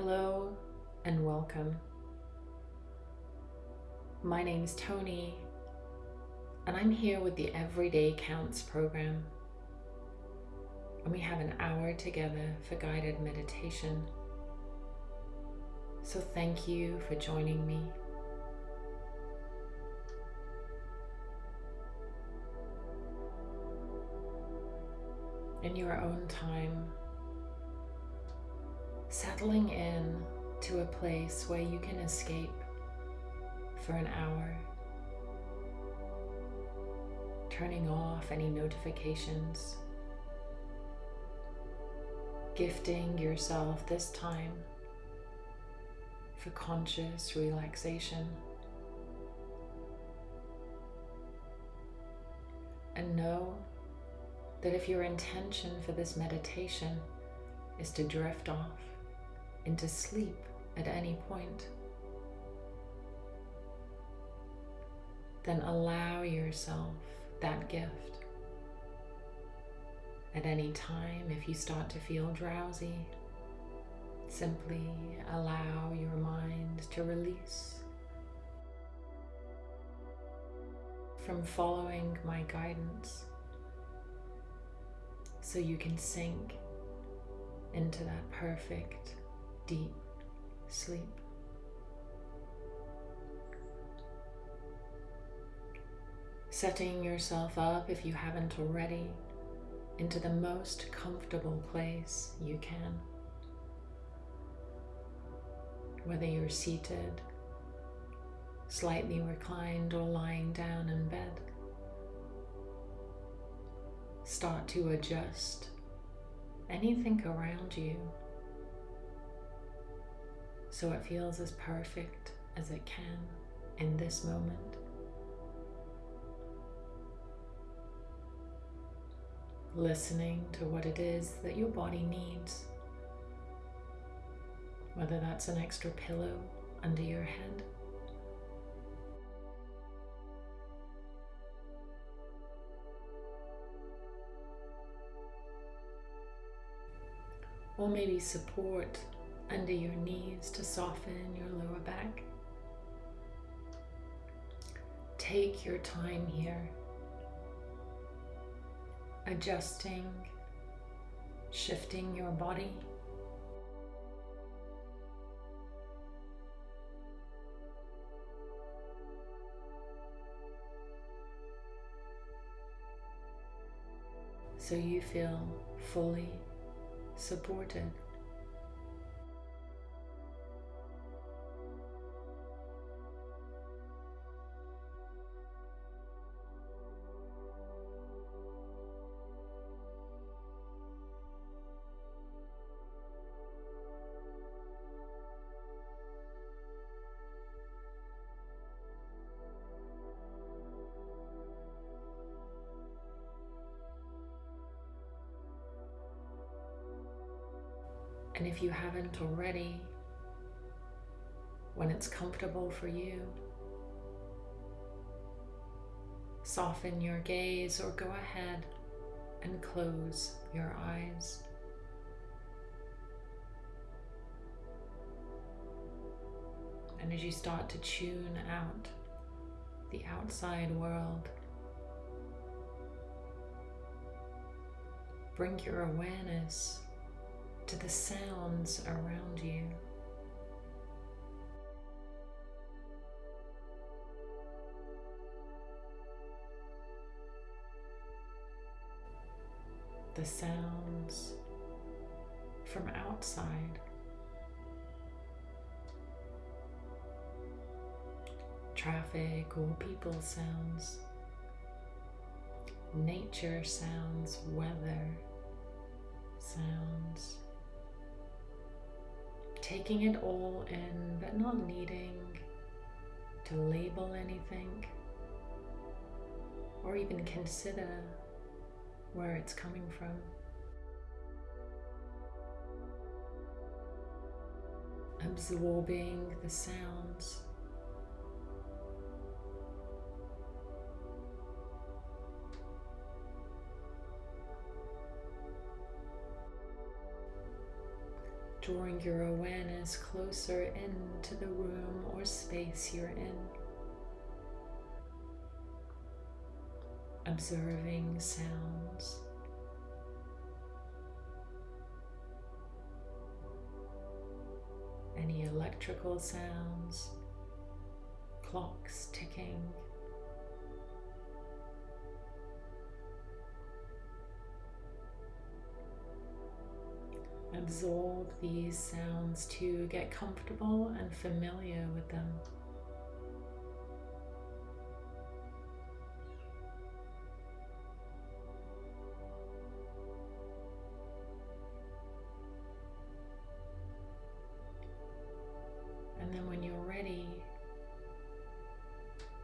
Hello and welcome. My name is Tony, and I'm here with the Everyday Counts program. And we have an hour together for guided meditation. So thank you for joining me. In your own time, settling in to a place where you can escape for an hour, turning off any notifications, gifting yourself this time for conscious relaxation. And know that if your intention for this meditation is to drift off, into sleep at any point, then allow yourself that gift. At any time, if you start to feel drowsy, simply allow your mind to release from following my guidance so you can sink into that perfect deep sleep. Setting yourself up, if you haven't already, into the most comfortable place you can. Whether you're seated, slightly reclined, or lying down in bed. Start to adjust anything around you so it feels as perfect as it can in this moment. Listening to what it is that your body needs, whether that's an extra pillow under your head. Or maybe support under your knees to soften your lower back. Take your time here, adjusting, shifting your body. So you feel fully supported. If you haven't already, when it's comfortable for you, soften your gaze or go ahead and close your eyes. And as you start to tune out the outside world, bring your awareness to the sounds around you. The sounds from outside. Traffic or people sounds, nature sounds, weather sounds taking it all in, but not needing to label anything or even consider where it's coming from. Absorbing the sounds. Drawing your awareness closer into the room or space you're in. Observing sounds. Any electrical sounds, clocks ticking. Absorb these sounds to get comfortable and familiar with them. And then when you're ready,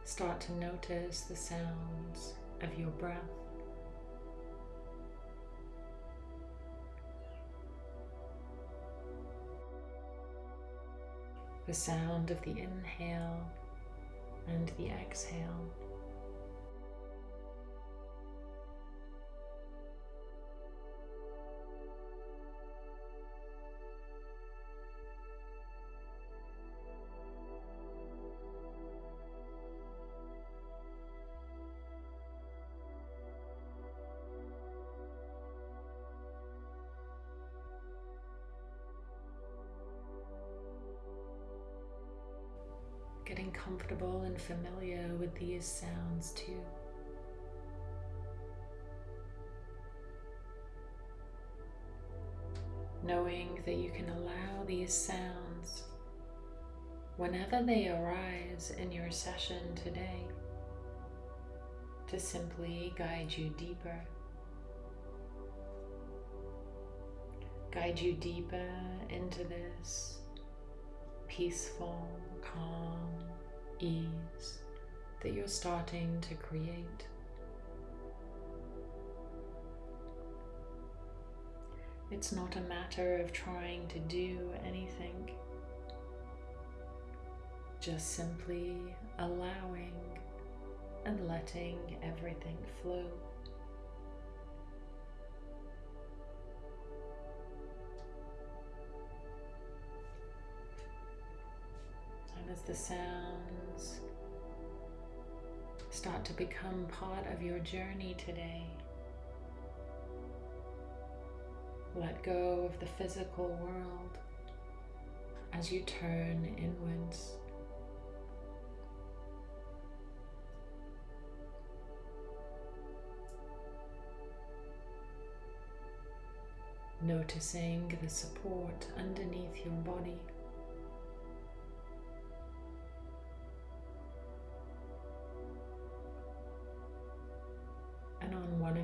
start to notice the sounds of your breath. The sound of the inhale and the exhale. Familiar with these sounds too. Knowing that you can allow these sounds whenever they arise in your session today to simply guide you deeper. Guide you deeper into this peaceful, calm ease that you're starting to create. It's not a matter of trying to do anything, just simply allowing and letting everything flow. As the sounds start to become part of your journey today. Let go of the physical world as you turn inwards. Noticing the support underneath your body.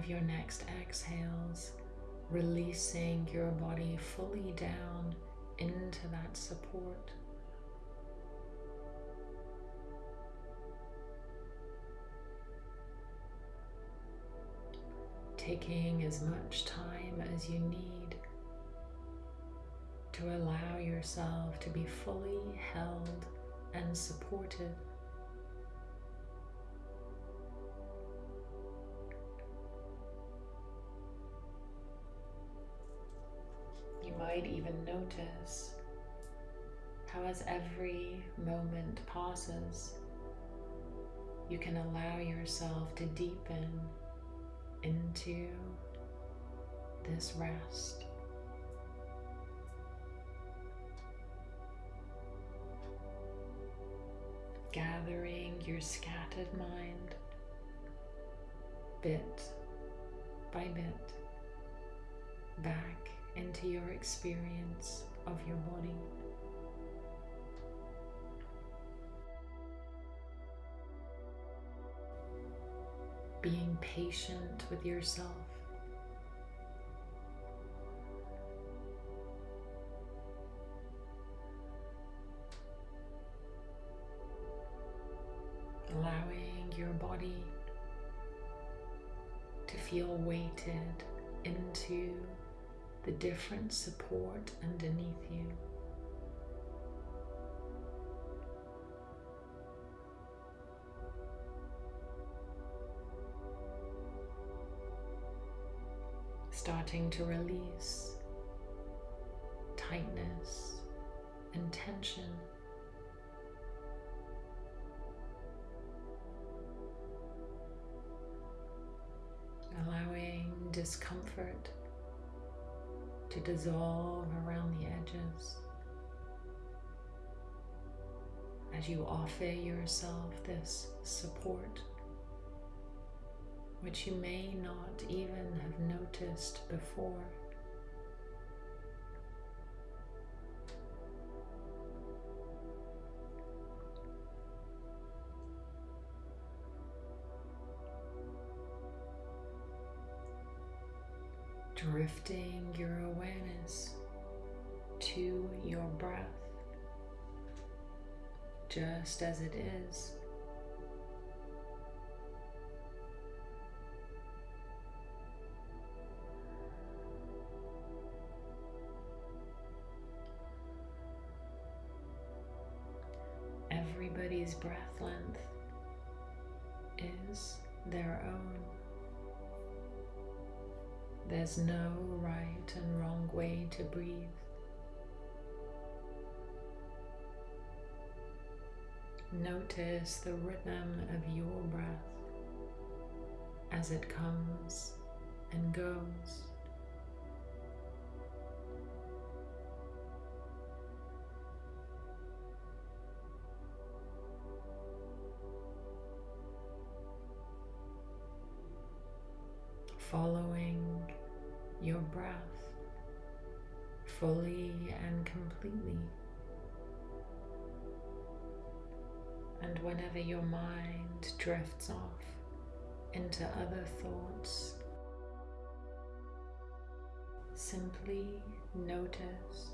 Of your next exhales, releasing your body fully down into that support. Taking as much time as you need to allow yourself to be fully held and supported. Notice how as every moment passes, you can allow yourself to deepen into this rest. Gathering your scattered mind bit by bit back into your experience of your body. Being patient with yourself. Allowing your body to feel weighted the different support underneath you. Starting to release tightness and tension. Allowing discomfort to dissolve around the edges as you offer yourself this support, which you may not even have noticed before. drifting your just as it is. Everybody's breath length is their own. There's no right and wrong way to breathe. Notice the rhythm of your breath as it comes and goes. Following your breath fully and completely. Whenever your mind drifts off into other thoughts, simply notice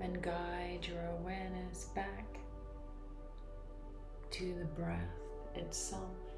and guide your awareness back to the breath itself.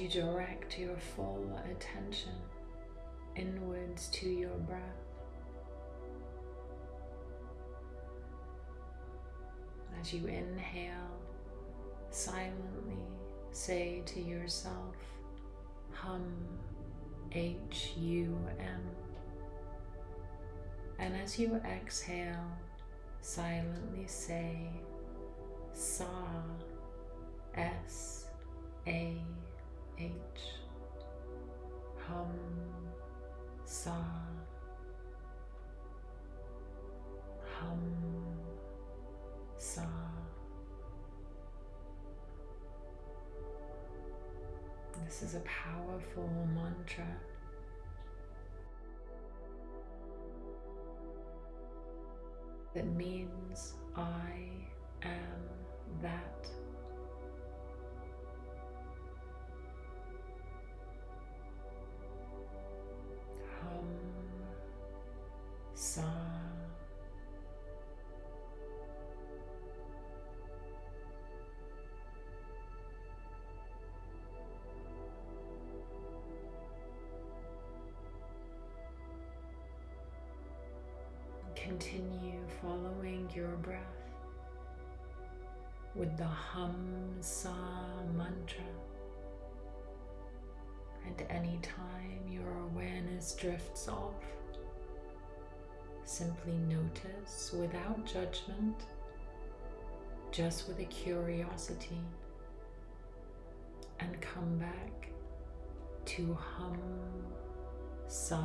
You direct your full attention inwards to your breath. As you inhale, silently say to yourself, hum, H-U-M. And as you exhale, silently say, Sa, S-A. H hum sa hum sa This is a powerful mantra. That means I am that. Continue following your breath with the hum sa mantra. And anytime your awareness drifts off, Simply notice without judgment, just with a curiosity, and come back to hum sa.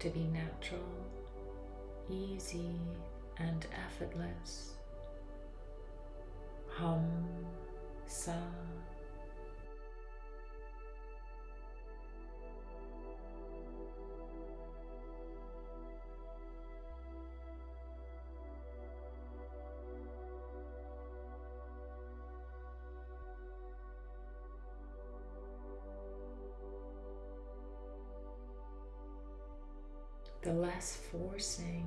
To be natural, easy, and effortless. Hum, sa. Less forcing,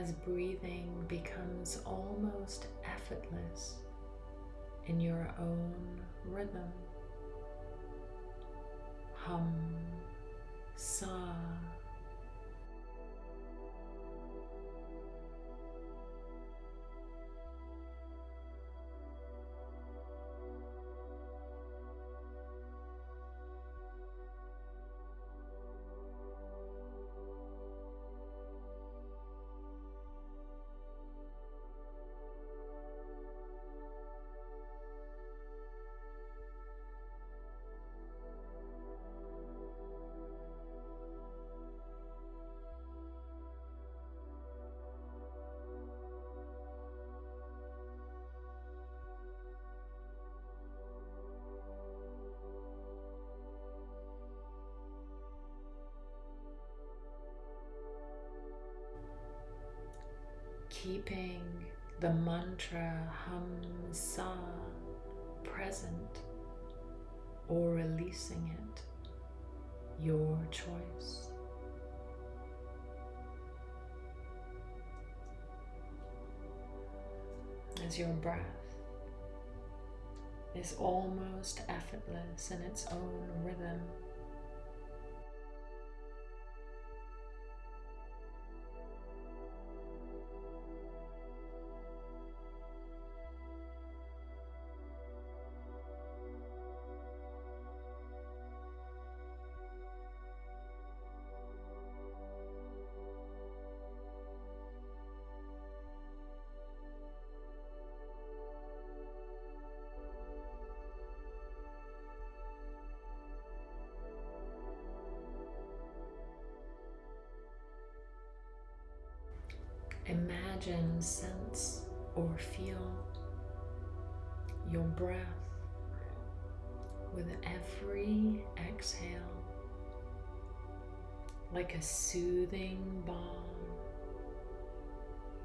as breathing becomes almost effortless in your own rhythm. Hum, sa. Keeping the mantra hum sa present or releasing it, your choice. As your breath is almost effortless in its own rhythm. Your breath with every exhale like a soothing balm,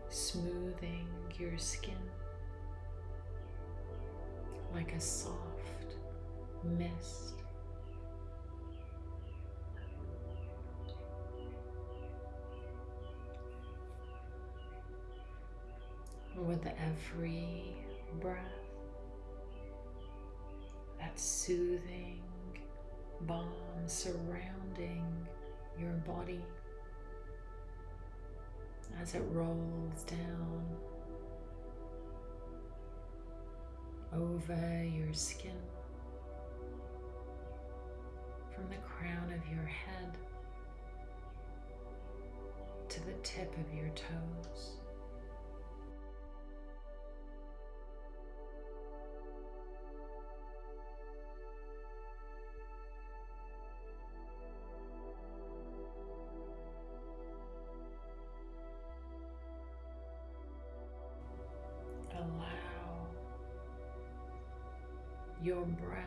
smoothing your skin like a soft mist. with every breath, that soothing balm surrounding your body as it rolls down over your skin from the crown of your head to the tip of your toes. Your breath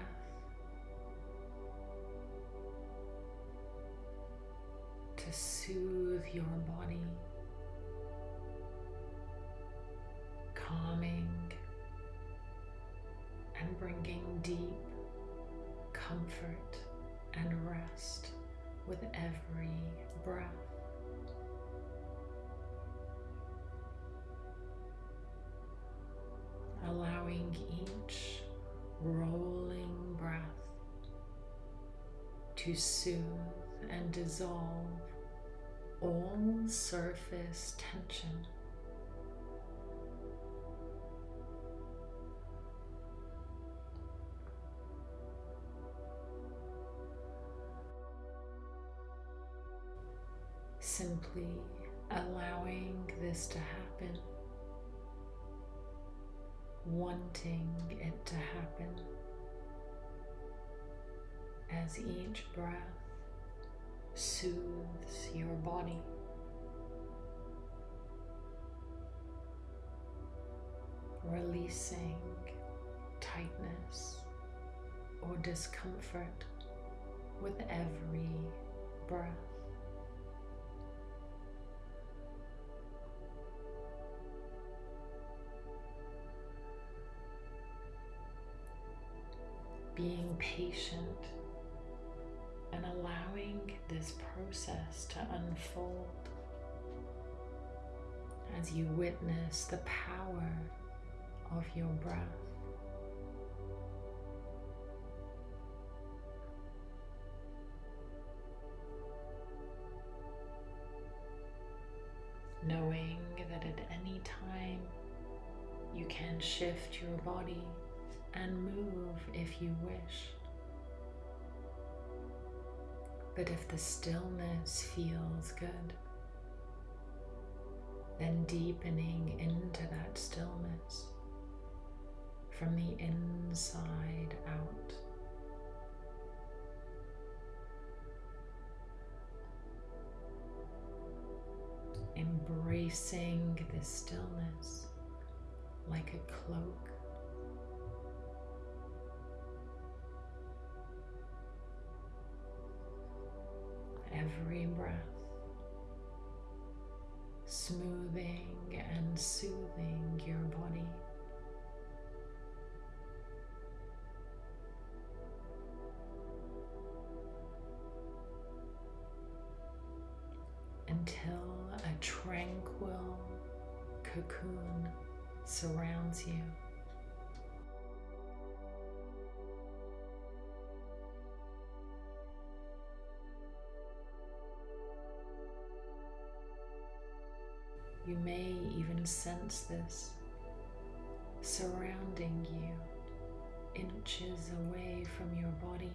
to soothe your body, calming and bringing deep comfort and rest with every breath. Allowing each rolling to soothe and dissolve all surface tension. Simply allowing this to happen, wanting it to happen as each breath soothes your body. Releasing tightness or discomfort with every breath. Being patient and allowing this process to unfold as you witness the power of your breath. Knowing that at any time you can shift your body and move if you wish. But if the stillness feels good, then deepening into that stillness from the inside out. Embracing the stillness like a cloak every breath, smoothing and soothing your body. Until a tranquil cocoon surrounds you. Sense this surrounding you inches away from your body.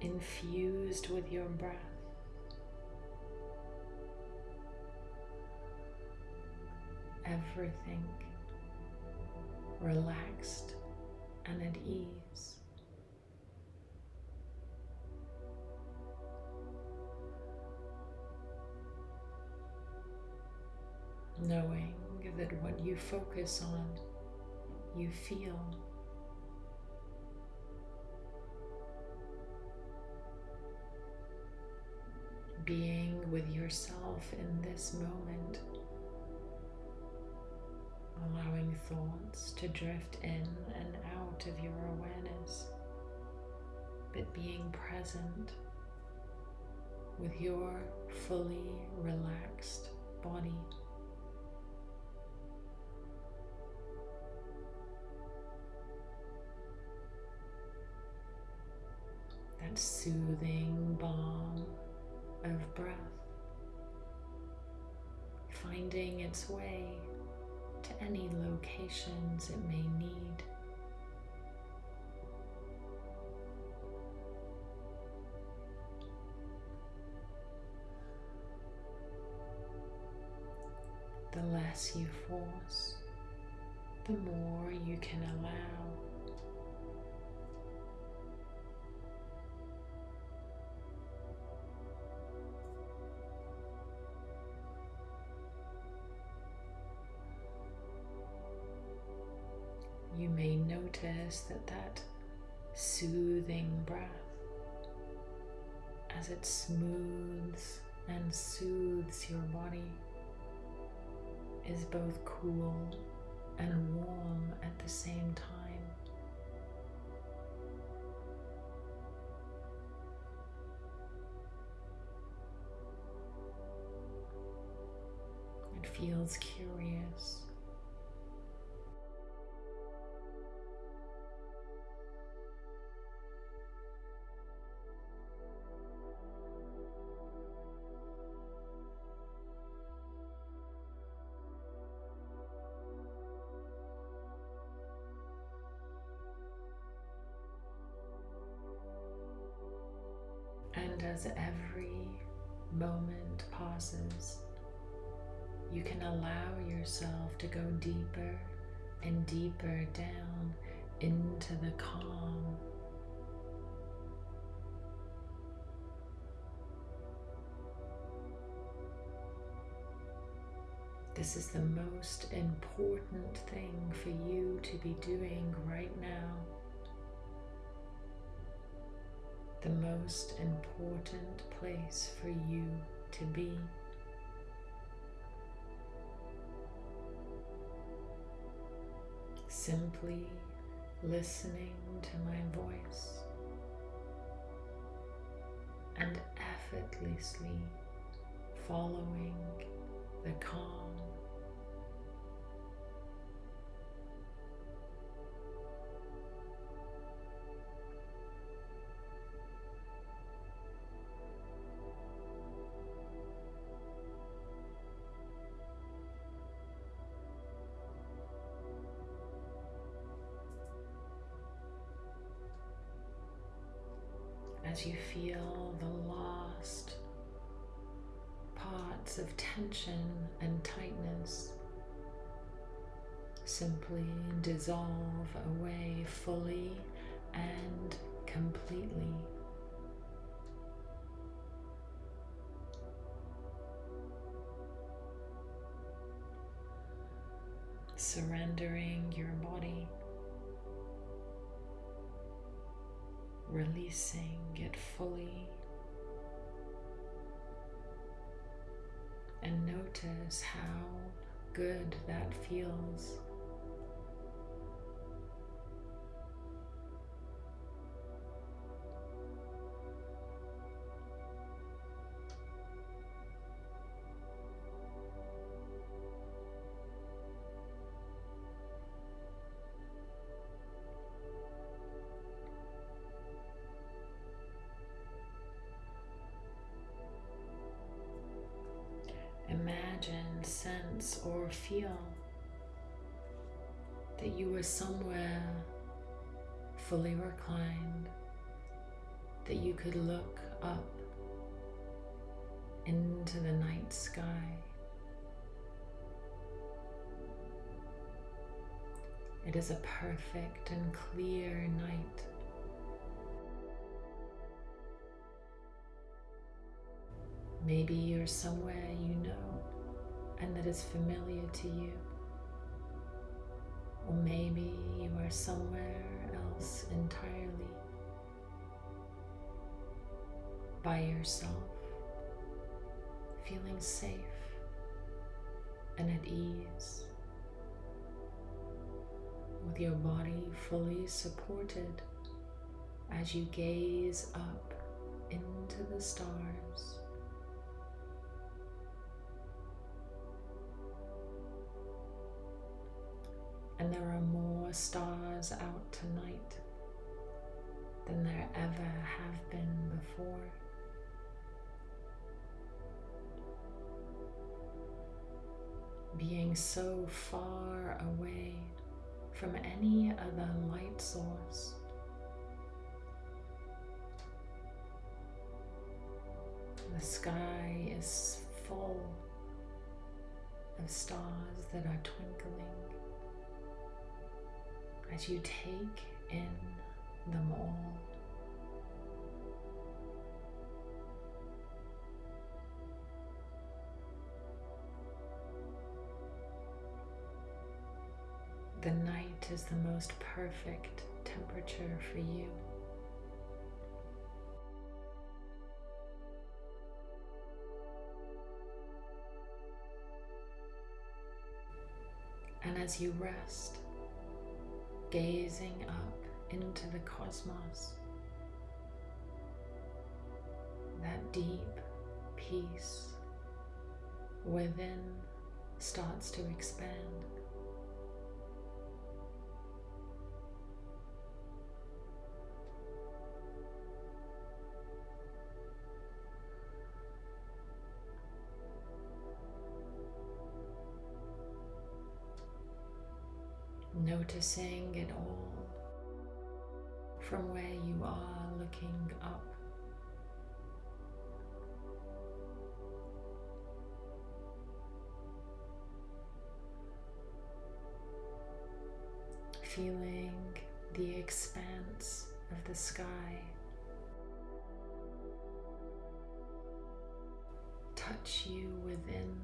Infused with your breath. Everything relaxed and at ease. Knowing that what you focus on, you feel. Being with yourself in this moment allowing thoughts to drift in and out of your awareness, but being present with your fully relaxed body. That soothing balm of breath finding its way to any locations it may need. the less you force, the more you can allow. You may notice that that soothing breath as it smooths and soothes your body is both cool and warm at the same time. It feels curious. You can allow yourself to go deeper and deeper down into the calm. This is the most important thing for you to be doing right now. The most important place for you to be. Simply listening to my voice and effortlessly following the calm. As you feel the lost parts of tension and tightness simply dissolve away fully and completely. Sense, or feel that you were somewhere fully reclined, that you could look up into the night sky. It is a perfect and clear night. Maybe you're somewhere you know and that is familiar to you. Or maybe you are somewhere else entirely by yourself, feeling safe and at ease, with your body fully supported as you gaze up into the stars. And there are more stars out tonight than there ever have been before. Being so far away from any other light source. The sky is full of stars that are twinkling as you take in them all. the night is the most perfect temperature for you. And as you rest, gazing up into the cosmos, that deep peace within starts to expand. Noticing it all from where you are looking up. feeling the expanse of the sky touch you within,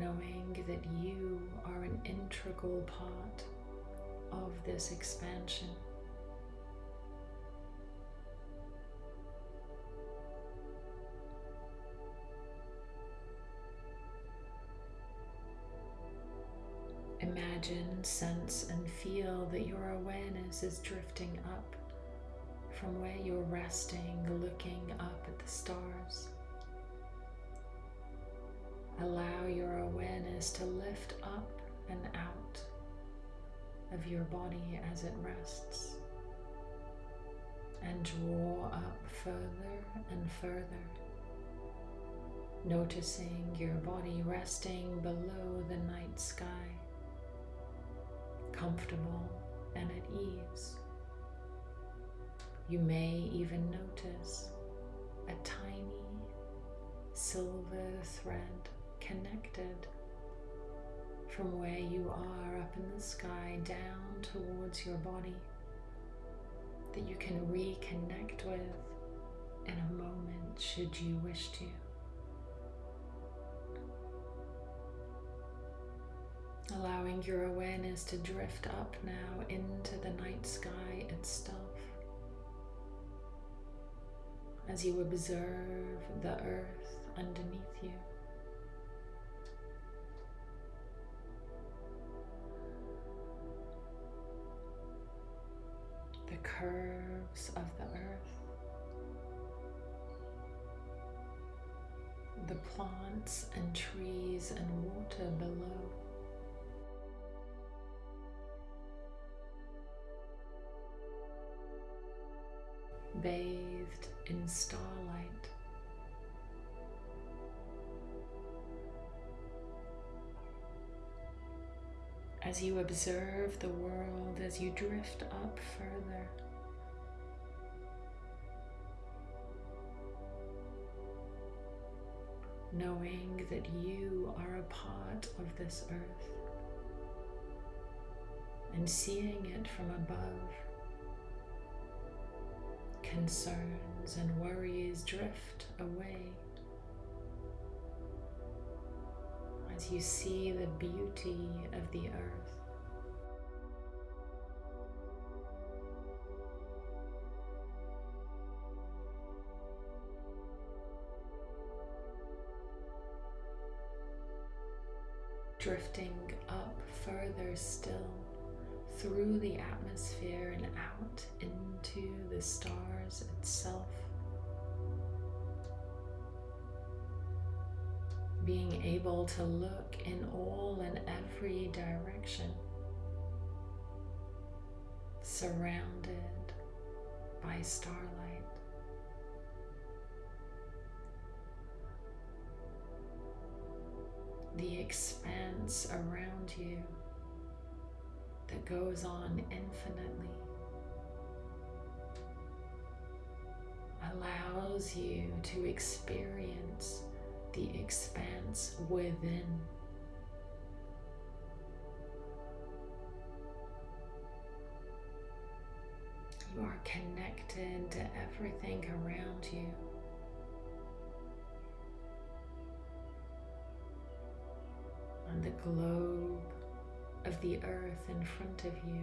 knowing that you are an integral part of this expansion. Imagine, sense, and feel that your awareness is drifting up from where you're resting, looking up at the stars. Allow your awareness to lift up and out of your body as it rests and draw up further and further, noticing your body resting below the night sky comfortable and at ease. You may even notice a tiny silver thread connected from where you are up in the sky down towards your body that you can reconnect with in a moment should you wish to. allowing your awareness to drift up now into the night sky itself as you observe the earth underneath you. Curves of the earth, the plants and trees and water below. bathed in starlight. As you observe the world, as you drift up further, knowing that you are a part of this earth and seeing it from above concerns and worries drift away as you see the beauty of the earth. Drifting up further still through the atmosphere and out into the stars itself. Being able to look in all and every direction, surrounded by starlight. The expanse around you that goes on infinitely allows you to experience the expanse within. You are connected to everything around you. and the globe of the earth in front of you.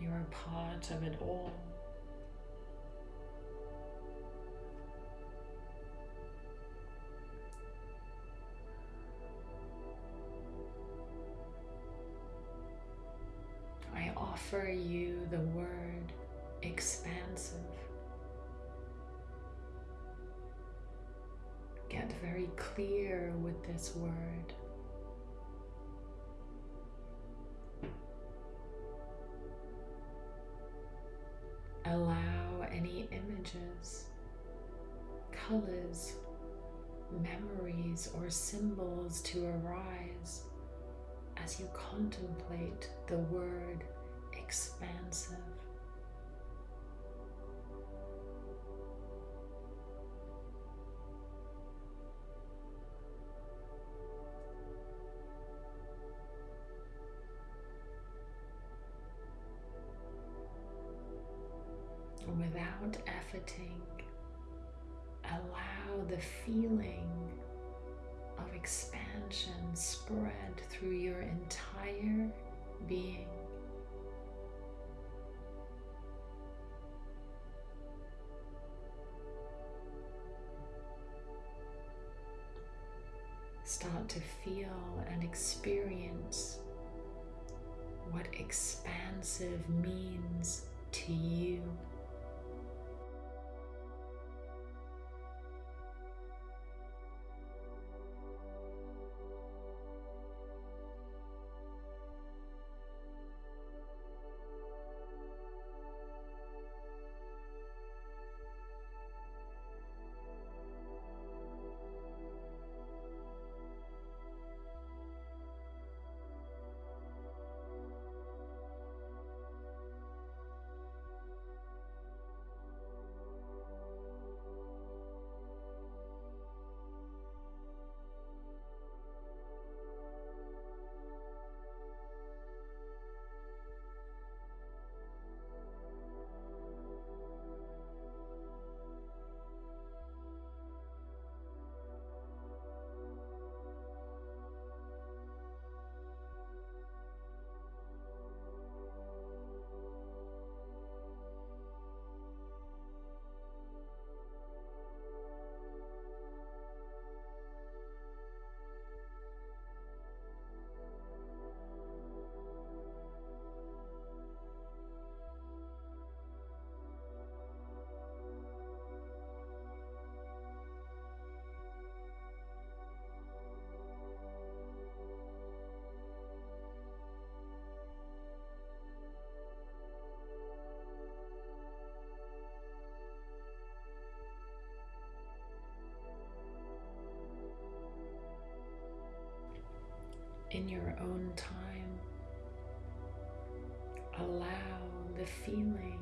You're a part of it all. Offer you the word expansive. Get very clear with this word. Allow any images, colors, memories, or symbols to arise as you contemplate the word expansive. without efforting, allow the feeling of expansion spread through your entire being. To feel and experience what expansive means to you. In your own time. Allow the feeling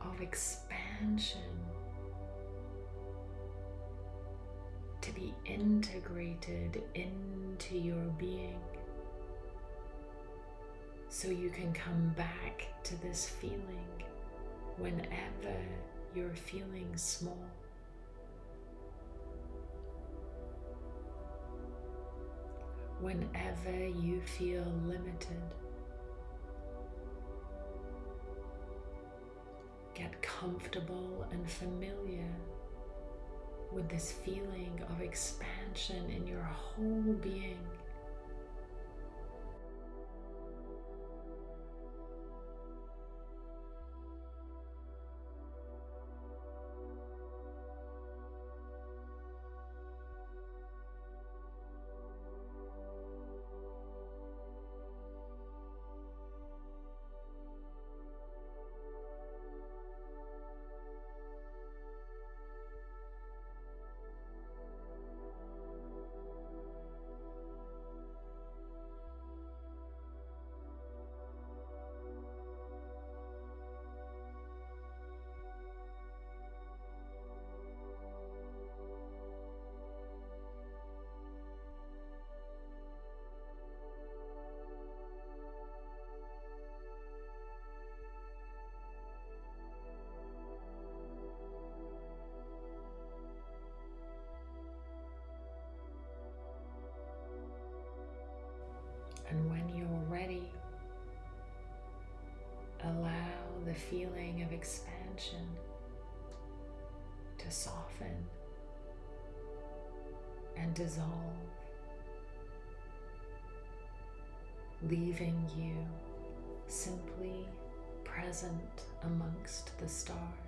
of expansion to be integrated into your being so you can come back to this feeling whenever you're feeling small. Whenever you feel limited. Get comfortable and familiar with this feeling of expansion in your whole being. Of expansion to soften and dissolve, leaving you simply present amongst the stars.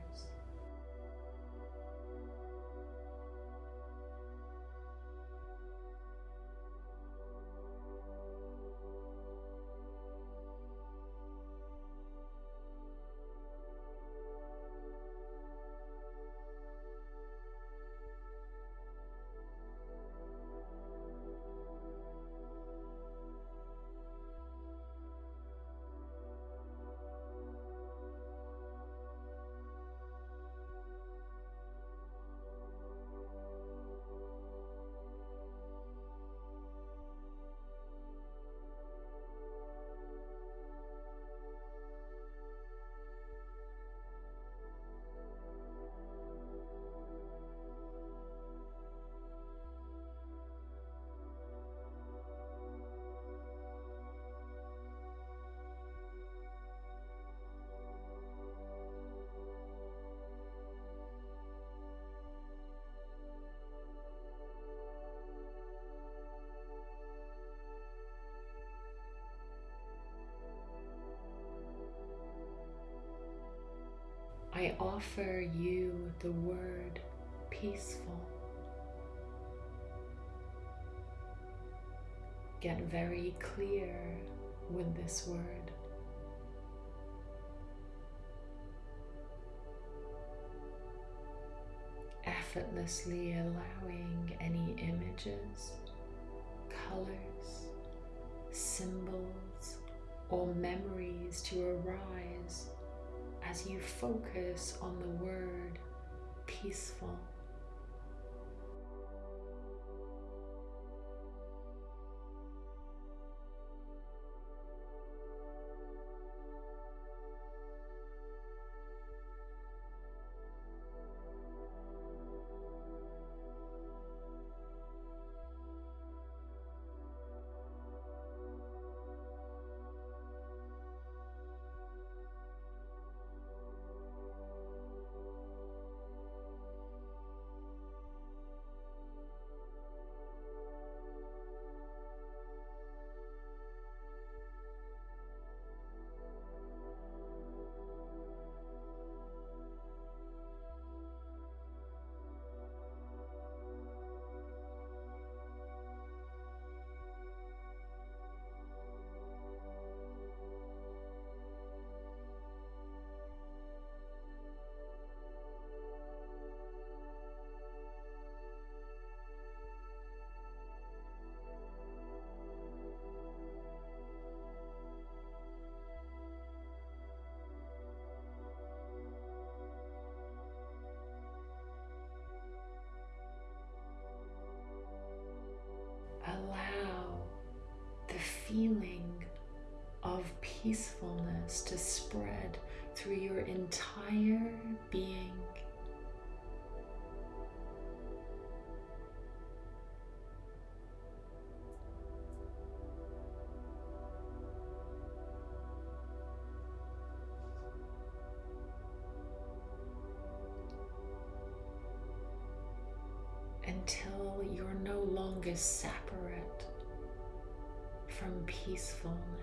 Offer you the word peaceful. Get very clear with this word. Effortlessly allowing any images, colors, symbols, or memories to arise as you focus on the word peaceful. Peacefulness to spread through your entire being. Until you're no longer separate from peacefulness.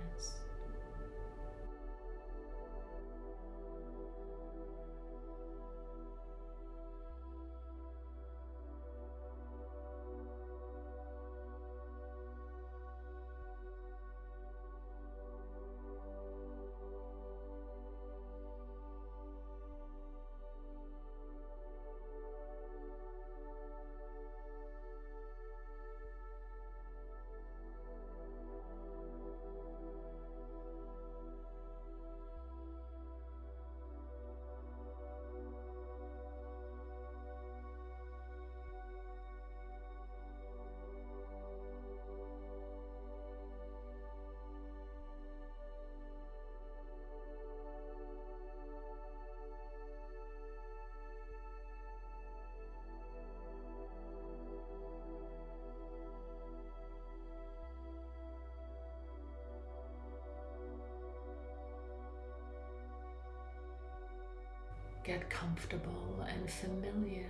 Get comfortable and familiar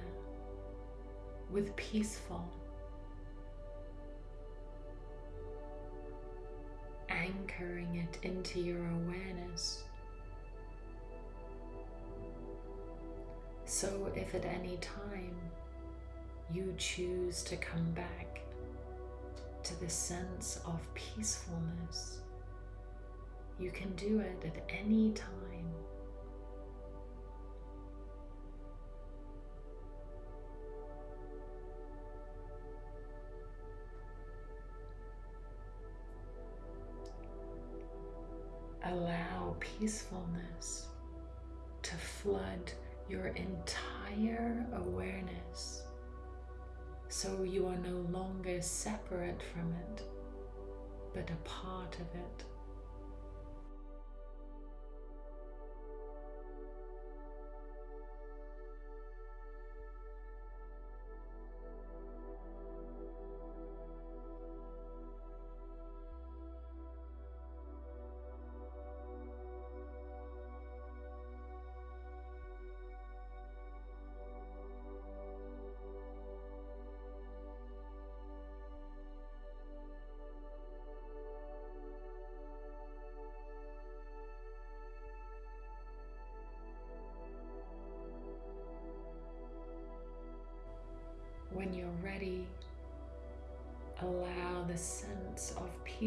with peaceful. Anchoring it into your awareness. So, if at any time you choose to come back to the sense of peacefulness, you can do it at any time. Peacefulness to flood your entire awareness so you are no longer separate from it, but a part of it.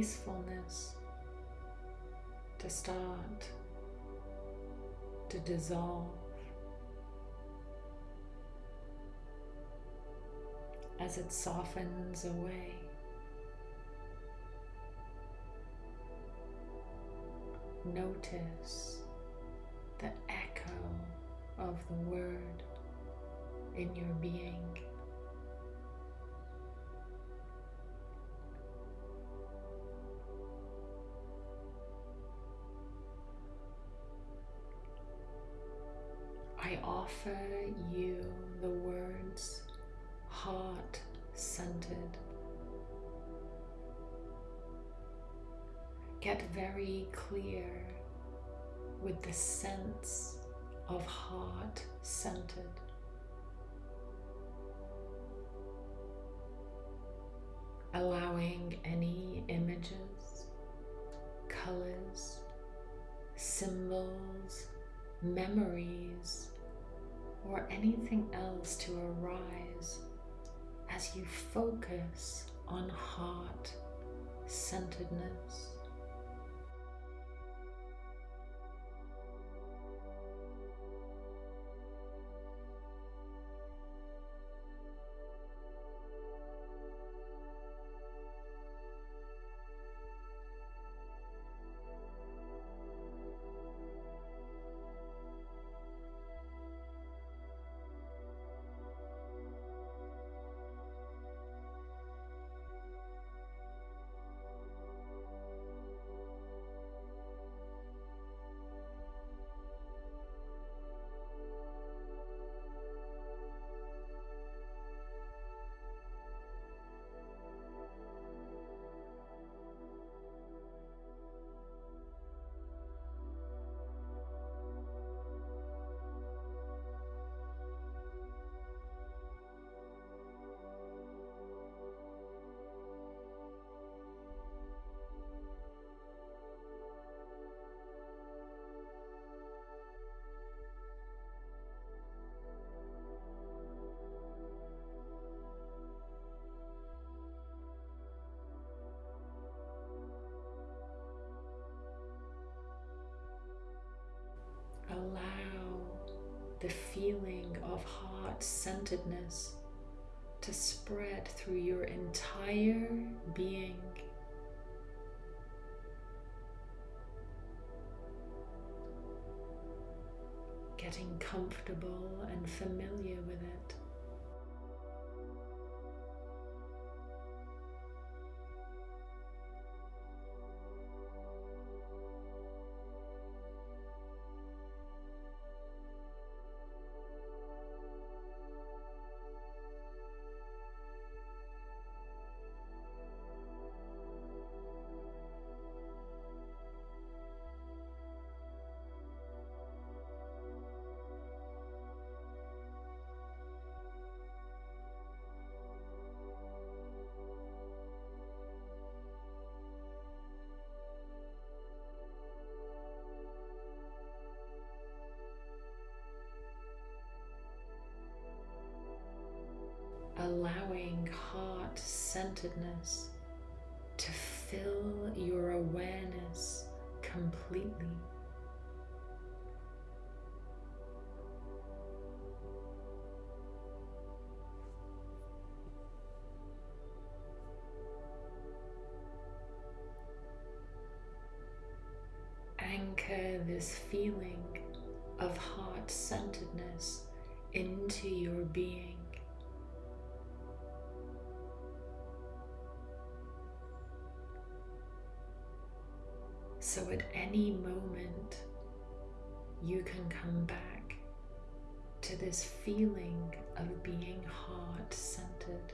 Peacefulness to start to dissolve as it softens away. Notice the echo of the word in your being. Offer you the words heart centered. Get very clear with the sense of heart centered. Allowing any images, colors, symbols, memories, or anything else to arise as you focus on heart centeredness. Feeling of heart centeredness to spread through your entire being. Getting comfortable and familiar with it. Centeredness to fill your awareness completely. Anchor this feeling of heart centeredness into your being. So at any moment, you can come back to this feeling of being heart centered.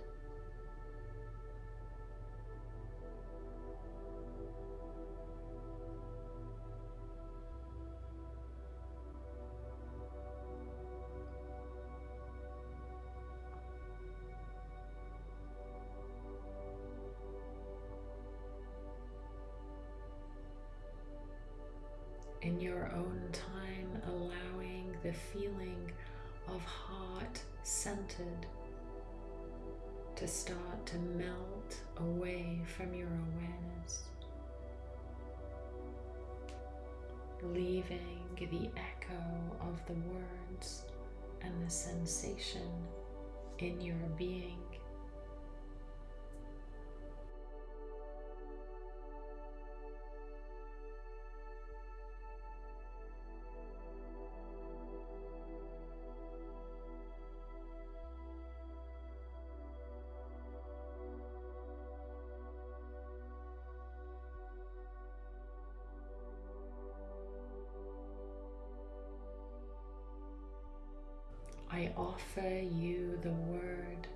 Offer you the word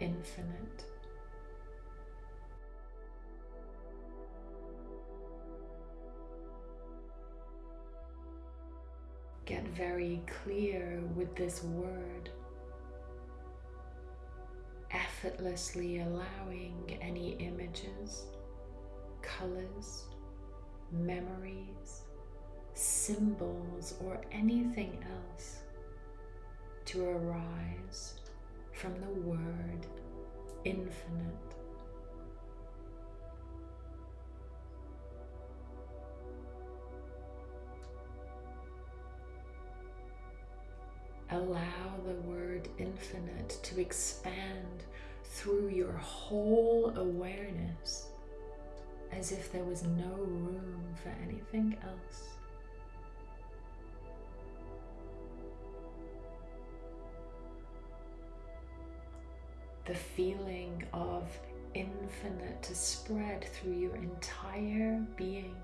infinite. Get very clear with this word, effortlessly allowing any images, colors, memories, symbols, or anything else to arise from the word infinite. Allow the word infinite to expand through your whole awareness as if there was no room for anything else. The feeling of infinite to spread through your entire being.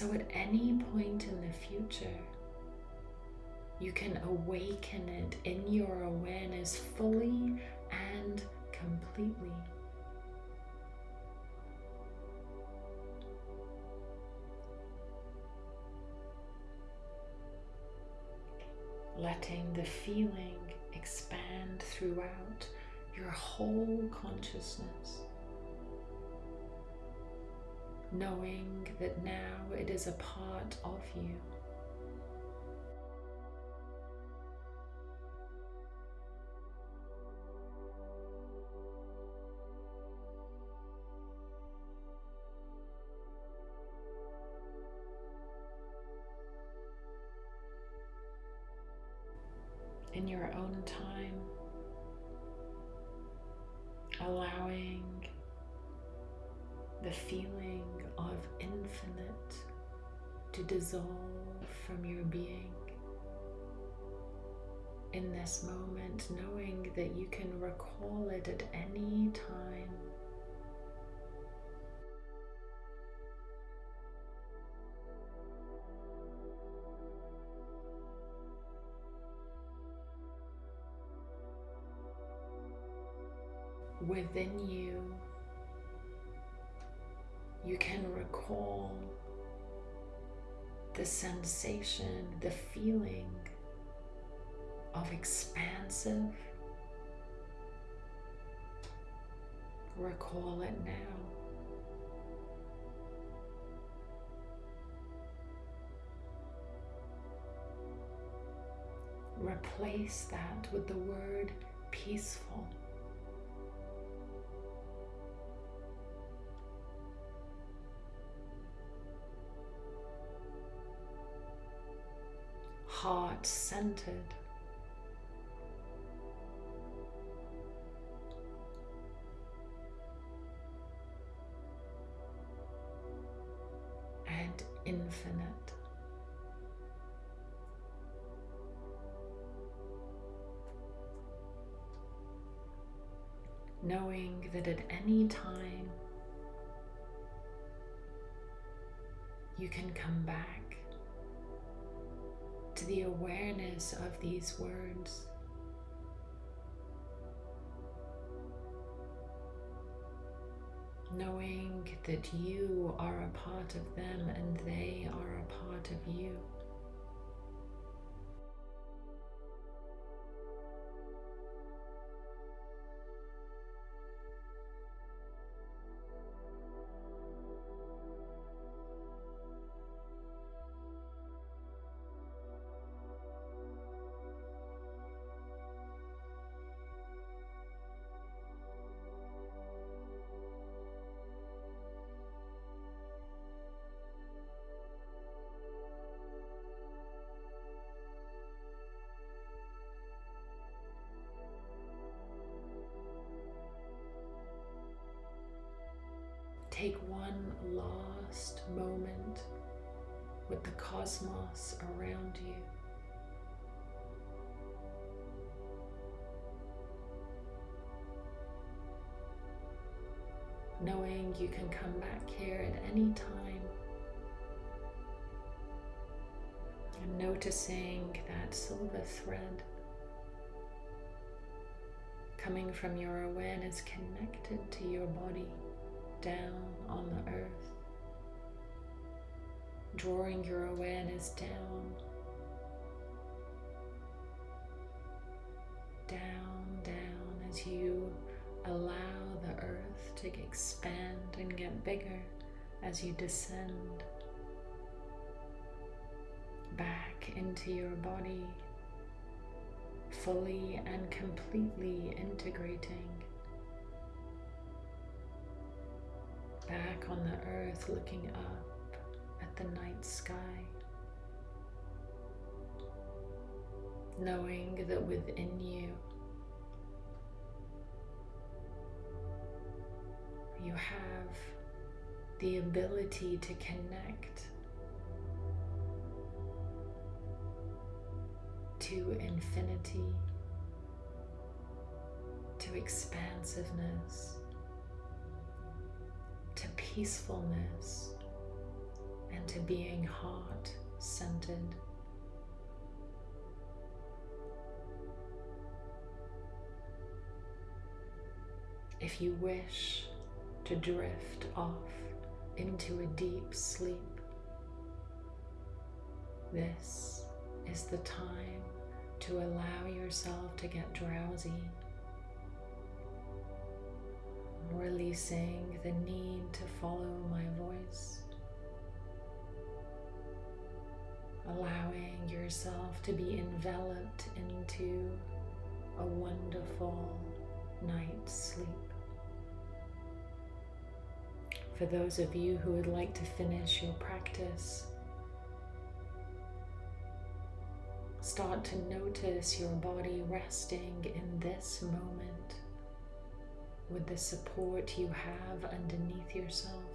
So at any point in the future, you can awaken it in your awareness fully and completely. Letting the feeling expand throughout your whole consciousness. Knowing that now it is a part of you. in your own time, dissolve from your being. In this moment, knowing that you can recall it at any time within you, you can recall the sensation, the feeling of expansive. Recall it now. Replace that with the word peaceful. Heart centered. And infinite. Knowing that at any time you can come back to the awareness of these words. Knowing that you are a part of them and they are a part of you. Cosmos around you. Knowing you can come back here at any time and noticing that silver thread coming from your awareness connected to your body down on the earth, drawing your awareness down, down, down as you allow the earth to expand and get bigger as you descend back into your body, fully and completely integrating. Back on the earth looking up the night sky, knowing that within you you have the ability to connect to infinity, to expansiveness to peacefulness and to being heart centered. If you wish to drift off into a deep sleep, this is the time to allow yourself to get drowsy releasing the need to follow my voice. Yourself to be enveloped into a wonderful night's sleep. For those of you who would like to finish your practice, start to notice your body resting in this moment with the support you have underneath yourself.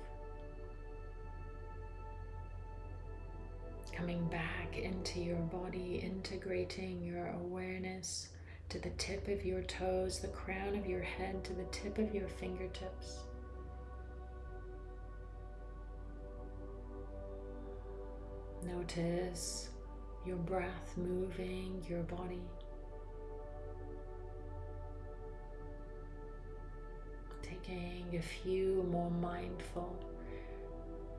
Coming back into your body, integrating your awareness to the tip of your toes, the crown of your head, to the tip of your fingertips. Notice your breath moving your body. Taking a few more mindful,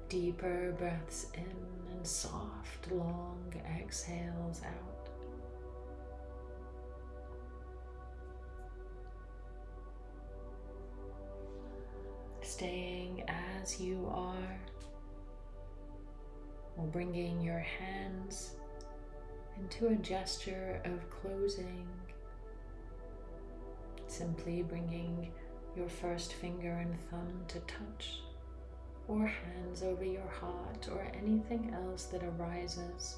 deeper breaths in and soft, long exhales out. Staying as you are or bringing your hands into a gesture of closing, simply bringing your first finger and thumb to touch, or hands over your heart, or anything else that arises.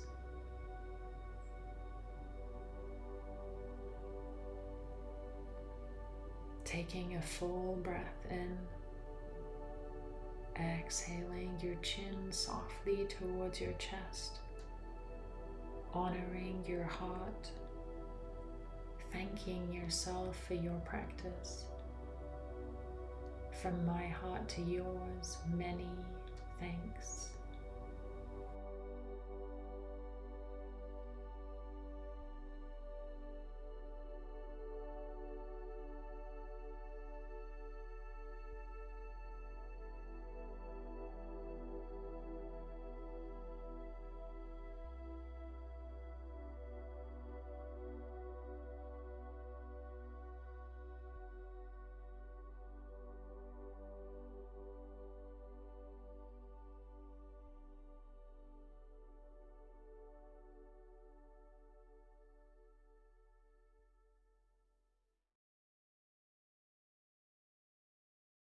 Taking a full breath in exhaling your chin softly towards your chest, honoring your heart, thanking yourself for your practice. From my heart to yours, many thanks.